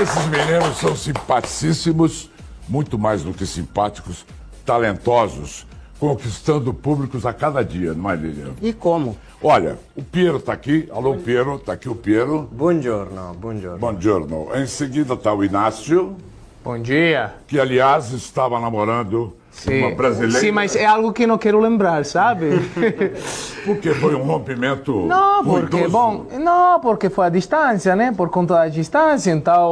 Esses meninos são simpaticíssimos, muito mais do que simpáticos, talentosos, conquistando públicos a cada dia, não é, Lilian? E como? Olha, o Piero está aqui. Alô, Piero, está aqui o Piero. Buongiorno, buongiorno. Buongiorno. Em seguida está o Inácio, Bom dia. que aliás estava namorando uma brasileira. Sim, mas é algo que não quero lembrar, sabe? Porque foi um rompimento Não, porque, ruidoso. bom, não, porque foi a distância, né? Por conta da distância, então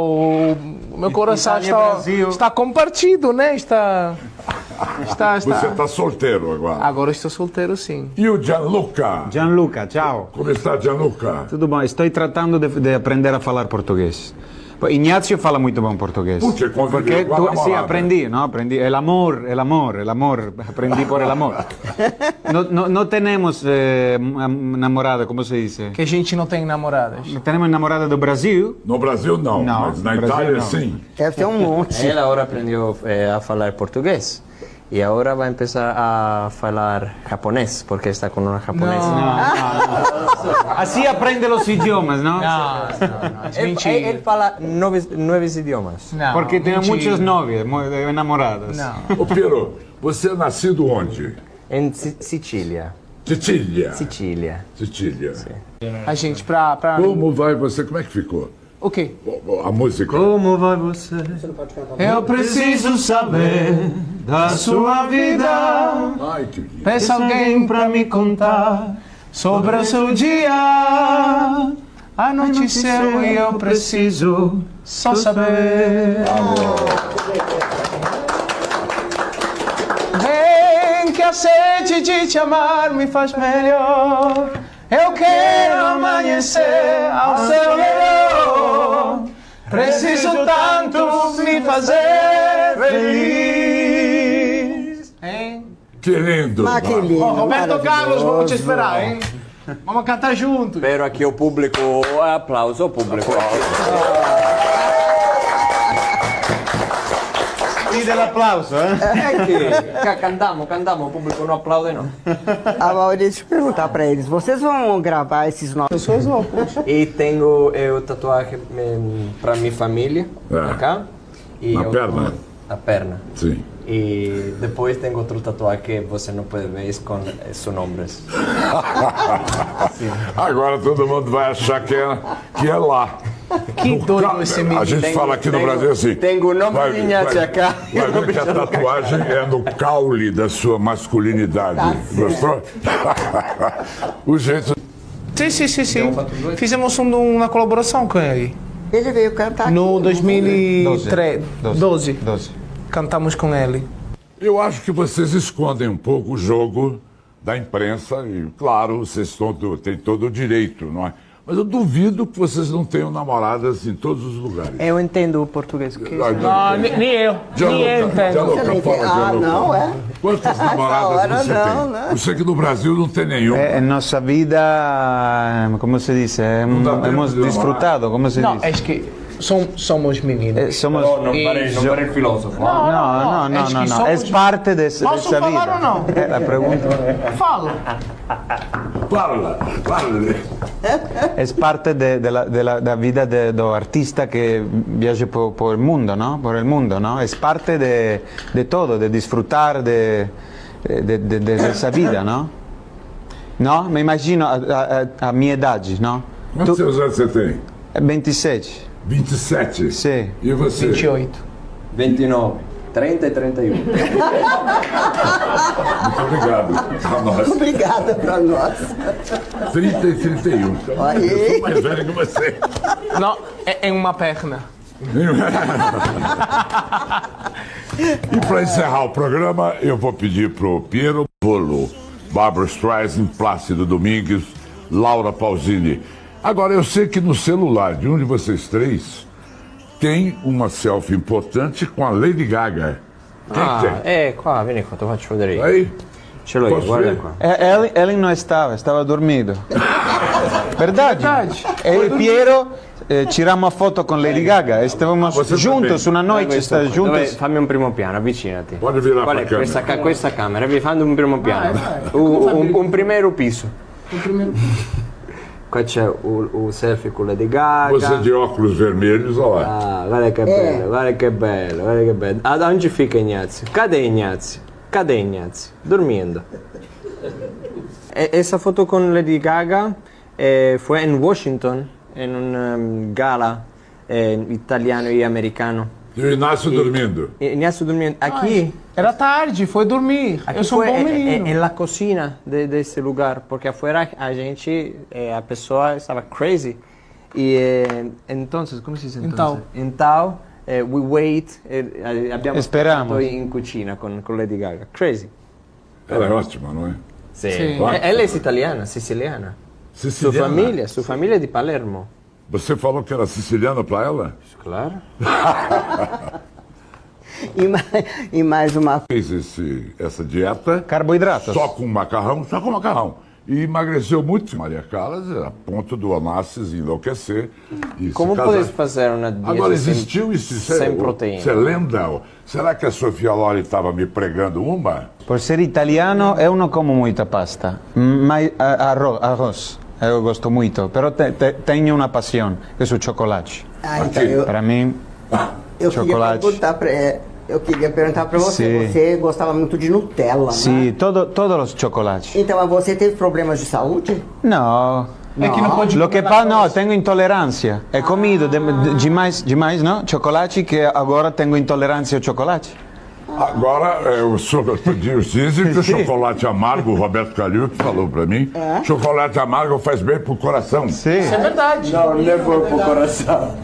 o meu coração Itália, está, está compartido, né? Está, está, está. Você está solteiro agora. Agora estou solteiro, sim. E o Gianluca? Gianluca, ciao. Como está, Gianluca? Tudo bom? Estou tratando de, de aprender a falar português. Pô, Ignacio fala muito bom português. Porque Porque tu, sí, aprendi, ¿no? Aprendi. El amor, el amor, el amor. Aprendí por el amor. No, no, no tenemos eh, namorada, ¿cómo se dice? Que a gente não tem namoradas. No tenemos namorada do Brasil. No Brasil não, Não, mas na Brasil Itália não. sim. Deve ter um monte. Ela agora aprendeu eh, a falar português e agora vai começar a falar japonês, porque está com uma japonesa. Así aprende los idiomas, ¿no? Não, não, não. É Ele, mentira. ele fala nove, nove idiomas. Não, Porque tiene mentira. muchas novias, mu- enamoradas. Não. Ô, Piero, você é nascido onde? Em Si- Sicília. Sicília. Sicília. Sicília. A gente, pra. pra... Como vai você? Como é que ficou? O quê? A música. Como vai você? Eu preciso saber da sua vida. Ai, que lindo. Peça alguém pra me contar sobre o seu dia. Anoiteceu e eu preciso só saber. Vem que a sede de te amar me faz melhor. Eu quero amanhecer ao seu redor. Preciso tanto me fazer feliz. Hein? Que lindo. Ah, que lindo, Roberto Carlos, vamos te esperar, hein? Vamos cantar juntos. Espero aqui o público, aplauso ao público. Pide el aplauso, ¿eh? É que ca- cantamos, cantamos, o público não aplaude não. A Maurício, deixa eu perguntar pra eles. Vocês vão gravar esses novos... Pessoas loucas. E tenho eu tatuagem para minha família, É. acá. E Na eu- perna? Na perna. Sim. E depois tem outro tatuagem que você não pode ver com eh, seus nomes. Agora todo mundo vai achar que é, que é lá. Que doido esse A gente Tenho- fala aqui no Brasil assim. tenho o nome vai- de Inácio vai- acá. Vai ver que a tatuagem é no caule da sua masculinidade. Gostou? o jeito. Sim, sim, sim, sim. Fizemos um- uma colaboração com ele. Ele veio cantar aqui. No 2013. 12. 12. Cantamos com ele. Eu acho que vocês escondem um pouco o jogo da imprensa e, claro, vocês têm todo o direito, não é? Mas eu duvido que vocês não tenham namoradas em todos os lugares. Eu entendo o português. Que... Não, nem nem eu. Nem eu entendo. Gianluca, Você não fala? Ah, Gianluca. não, é? Quantas namoradas hora você não, tem? né? Eu sei que no Brasil não tem nenhum. En nuestra vida, ¿cómo se dice? Hem- da hemos tempo de disfrutado, ¿cómo se Não, dice? é que som- somos meninos. Eh, somos... não parei, não parei filósofo. No, no, no, es no, que no. somos- Es parte de, de ¿Posso falar vida. ou não? Eh, La pregunta Fala. Fala, fala. es parte de, de la, de la- da vida de- do artista que viaja por, por el mundo, ¿no? Por el mundo, ¿no? Es parte de, de todo, de disfrutar de, de, de- de esa vida, ¿no? No? Me imagino a, a, a- a mi edad, ¿no? Quantos Tu- anos você tem? 27. 27? Sim. E você? 28. 29, 30 e 31. Muito obrigado. A nós. Obrigada pra nós. 30 e 31. Então, Aí. eu sou mais velho que você. Não, é em uma perna. E para encerrar o programa, eu vou pedir pro Piero Bolo, Barbara Streisand, Plácido Domingues, Laura Pausini. Agora, eu sei que no celular de um de vocês três tem uma selfie importante com a Lady Gaga. Quem Ah, tem? é, qua, vieni qua, te faccio vedere. Aí? Ce l'ho io, guarda ver? qua. Eh, Ellen, Ellen não estava, estava dormindo. Verdade? Verdade. Eu e Piero eh, tiramos a foto com Lady Gaga. Estávamos Você juntos uma noite. Dove- juntos. fammi un primo piano, avvicinati. Pode virar Qual è câmera. questa, ca- questa camera? Vi fanno un primo piano. Un, un- un primeiro piso. Qua c'è il, il selfie con Lady Gaga. Você de óculos vermelhos, olha lá. Ah, guarda che bello, guarda che bello, guarda che bello. Ad onde fica Ignazio? Cadê Ignazio? Cadê Ignazio? Dormindo. E- esa foto con Lady Gaga eh, fue en Washington, en un um, gala eh, italiano y americano. E o Inácio dormindo. E Ignazio dormindo. Aqui, Era tarde, foi dormir. aqui Eu sou um foi bom en, menino. en la cocina de, de ese lugar, porque afuera a gente, eh, a pessoa estava crazy. E entonces, como se dice entonces? Então, eh, we wait, eh, abbiamo Esperamos. in cucina con, con Lady Gaga. Crazy. Ela é ótima, não é? Sì. Eh, Ella è italiana, siciliana. Sua Siciliana. famiglia, sua famiglia è di Palermo. Você falou que era siciliana para ela? Claro. E mais, e mais uma Fez esse, essa dieta Carboidratos. só com macarrão, só com macarrão. E emagreceu muito, Maria Callas, a ponto do Onassis enlouquecer. E Como podes fazer uma dieta Agora, sem- existiu isso? Isso é- sem proteína? Isso é lenda? Será que a Sofia Lori estava me pregando uma? Por ser italiano eu não como muita pasta, mas arroz eu gosto muito, pero te, te, tenho uma paixão, que é o chocolate. Ah, então eu, Para mim, eu queria chocolate. perguntar pra, é, eu queria perguntar pra você. Sim. Você gostava muito de Nutella, né? sim, todo, todos os chocolates. Então, mas você teve problemas de saúde? Não. É que não pode Lo que comer passa, não, tenho intolerância. He comido de, de, demais, demais, não? Chocolate que agora tenho intolerância ao chocolate. Agora, é, o senhor dizem que o chocolate amargo, o Roberto Calil que falou para mim, chocolate amargo faz bem pro coração. Sim. É verdade. Não, levou pro coração.